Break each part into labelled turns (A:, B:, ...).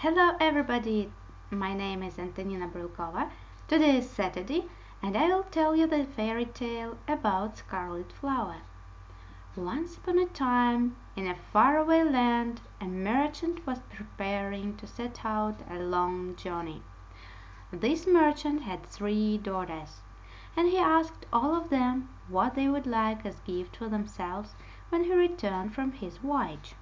A: Hello everybody, my name is Antonina Brylkova. Today is Saturday and I will tell you the fairy tale about Scarlet Flower. Once upon a time, in a faraway land, a merchant was preparing to set out a long journey. This merchant had three daughters, and he asked all of them what they would like as gift for themselves when he returned from his voyage.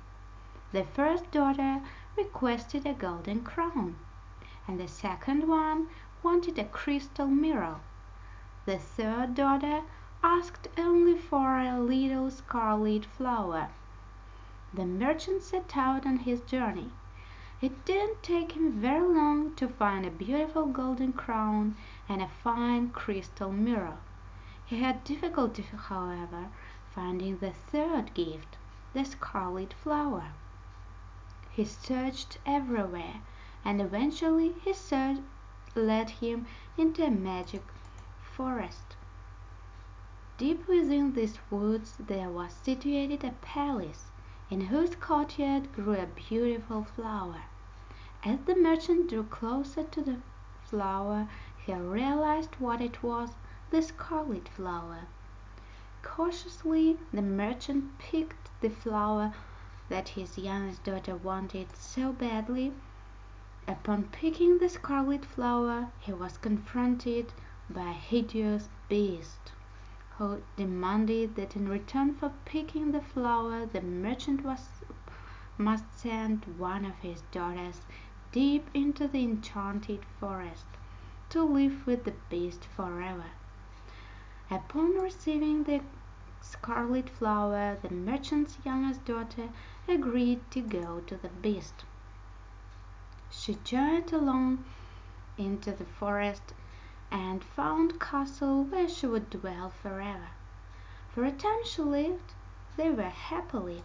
A: The first daughter requested a golden crown, and the second one wanted a crystal mirror. The third daughter asked only for a little scarlet flower. The merchant set out on his journey. It didn't take him very long to find a beautiful golden crown and a fine crystal mirror. He had difficulty, however, finding the third gift, the scarlet flower. He searched everywhere, and eventually his search led him into a magic forest. Deep within these woods there was situated a palace, in whose courtyard grew a beautiful flower. As the merchant drew closer to the flower he realized what it was the scarlet flower. Cautiously the merchant picked the flower that his youngest daughter wanted so badly. Upon picking the scarlet flower he was confronted by a hideous beast, who demanded that in return for picking the flower the merchant was, must send one of his daughters deep into the enchanted forest to live with the beast forever. Upon receiving the scarlet flower the merchant's youngest daughter agreed to go to the beast. She journeyed along into the forest and found castle where she would dwell forever. For a time she lived there happily.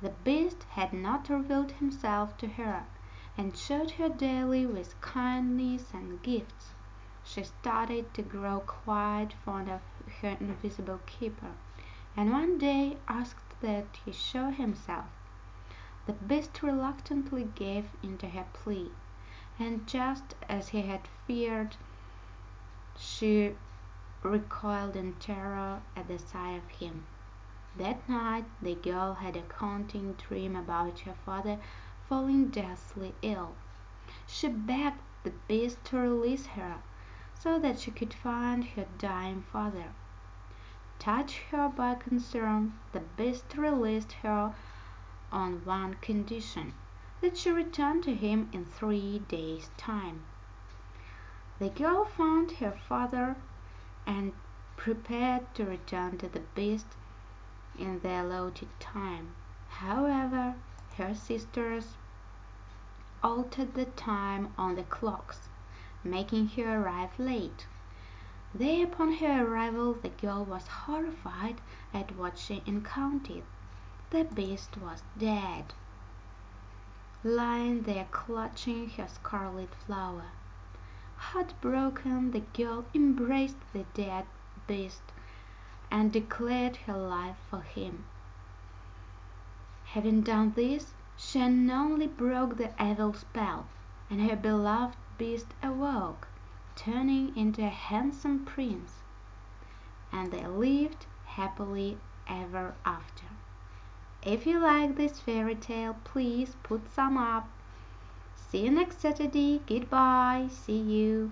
A: The beast had not revealed himself to her, and showed her daily with kindness and gifts she started to grow quite fond of her invisible keeper, and one day asked that he show himself. The beast reluctantly gave in to her plea, and just as he had feared, she recoiled in terror at the sight of him. That night the girl had a haunting dream about her father falling deathly ill. She begged the beast to release her so that she could find her dying father. Touched her by concern, the beast released her on one condition that she returned to him in three days' time. The girl found her father and prepared to return to the beast in the allotted time. However, her sisters altered the time on the clocks making her arrive late. There upon her arrival the girl was horrified at what she encountered. The beast was dead, lying there clutching her scarlet flower. Heartbroken, the girl embraced the dead beast and declared her life for him. Having done this, she unknowingly broke the evil spell, and her beloved beast awoke, turning into a handsome prince, and they lived happily ever after. If you like this fairy tale, please put some up. See you next Saturday. Goodbye. See you.